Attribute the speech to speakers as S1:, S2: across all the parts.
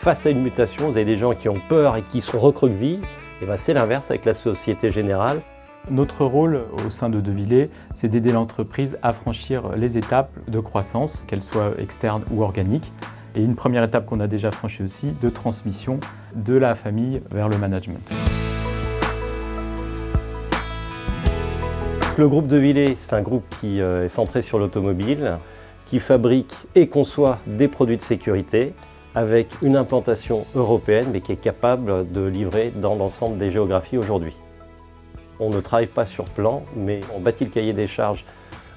S1: face à une mutation, vous avez des gens qui ont peur et qui sont recroquevillés, et ben c'est l'inverse avec la Société Générale.
S2: Notre rôle au sein de Devillé, c'est d'aider l'entreprise à franchir les étapes de croissance, qu'elles soient externes ou organiques. Et une première étape qu'on a déjà franchie aussi, de transmission de la famille vers le management.
S1: Le groupe Devillé, c'est un groupe qui euh, est centré sur l'automobile, qui fabrique et conçoit des produits de sécurité avec une implantation européenne mais qui est capable de livrer dans l'ensemble des géographies aujourd'hui. On ne travaille pas sur plan, mais on bâtit le cahier des charges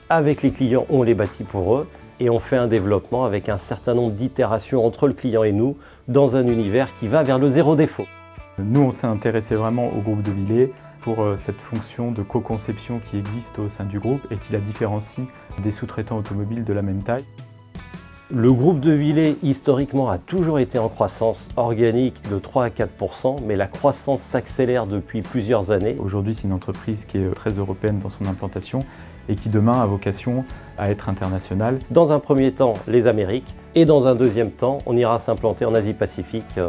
S1: avec les clients, on les bâtit pour eux et on fait un développement avec un certain nombre d'itérations entre le client et nous dans un univers qui va vers le zéro défaut.
S2: Nous, on s'est intéressé vraiment au groupe de Villers pour euh, cette fonction de co-conception qui existe au sein du groupe et qui la différencie des sous-traitants automobiles de la même taille.
S1: Le groupe de Villers, historiquement, a toujours été en croissance organique de 3 à 4% mais la croissance s'accélère depuis plusieurs années.
S2: Aujourd'hui, c'est une entreprise qui est très européenne dans son implantation et qui demain a vocation à être internationale.
S1: Dans un premier temps, les Amériques, et dans un deuxième temps, on ira s'implanter en Asie-Pacifique.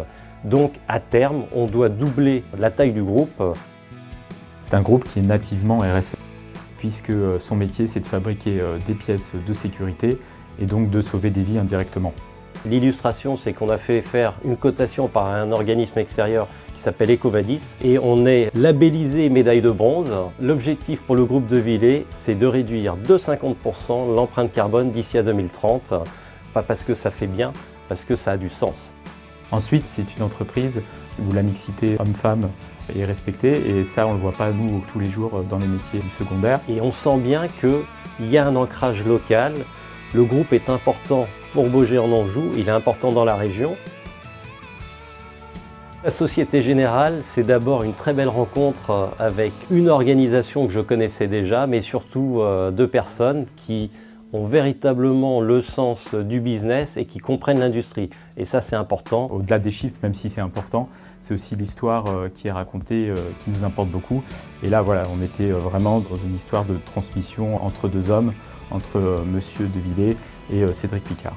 S1: Donc, à terme, on doit doubler la taille du groupe.
S2: C'est un groupe qui est nativement RSE, puisque son métier, c'est de fabriquer euh, des pièces de sécurité et donc de sauver des vies indirectement.
S1: L'illustration, c'est qu'on a fait faire une cotation par un organisme extérieur qui s'appelle Ecovadis et on est labellisé médaille de bronze. L'objectif pour le groupe de Villers, c'est de réduire de 50% l'empreinte carbone d'ici à 2030. Pas parce que ça fait bien, parce que ça a du sens.
S2: Ensuite, c'est une entreprise où la mixité homme-femme est respectée et ça, on ne le voit pas nous tous les jours dans les métiers du secondaire.
S1: Et on sent bien qu'il y a un ancrage local le groupe est important pour Beaugé en Anjou, il est important dans la région. La Société Générale, c'est d'abord une très belle rencontre avec une organisation que je connaissais déjà, mais surtout euh, deux personnes qui ont véritablement le sens du business et qui comprennent l'industrie. Et ça, c'est important.
S2: Au-delà des chiffres, même si c'est important, c'est aussi l'histoire euh, qui est racontée euh, qui nous importe beaucoup. Et là, voilà, on était vraiment dans une histoire de transmission entre deux hommes entre euh, Monsieur Devillers et euh, Cédric Picard.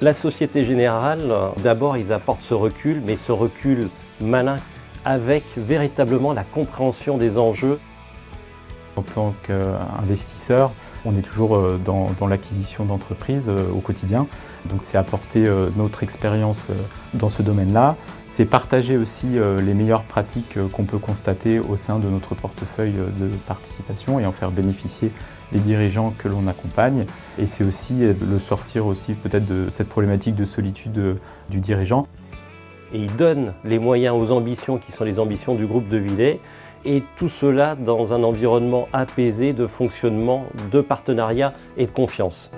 S1: La Société Générale, d'abord, ils apportent ce recul, mais ce recul malin avec véritablement la compréhension des enjeux.
S2: En tant qu'investisseur, on est toujours euh, dans, l'acquisition d'entreprises au quotidien. Donc c'est apporter notre expérience dans ce domaine-là. C'est partager aussi les meilleures pratiques qu'on peut constater au sein de notre portefeuille de participation et en faire bénéficier les dirigeants que l'on accompagne. Et c'est aussi le sortir aussi peut-être de cette problématique de solitude du dirigeant.
S1: Et il donne les moyens aux ambitions qui sont les ambitions du groupe de Villers et tout cela dans un environnement apaisé de fonctionnement, de partenariat et de confiance.